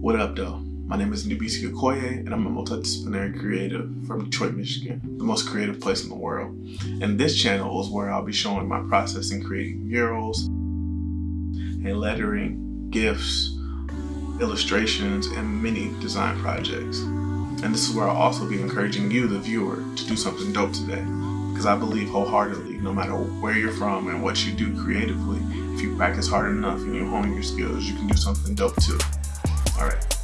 What up though? My name is Ndubisi Okoye and I'm a multidisciplinary creative from Detroit, Michigan, the most creative place in the world. And this channel is where I'll be showing my process in creating murals and lettering, gifts, illustrations, and many design projects. And this is where I'll also be encouraging you, the viewer, to do something dope today. Because I believe wholeheartedly, no matter where you're from and what you do creatively, if you practice hard enough and you hone your skills, you can do something dope too. All right.